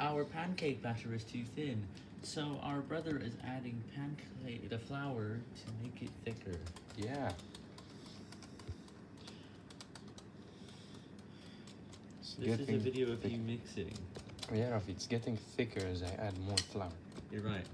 our pancake batter is too thin, so our brother is adding pancake the flour to make it thicker. Yeah. It's This is a video of you mixing. Yeah, it's getting thicker as I add more flour. You're right.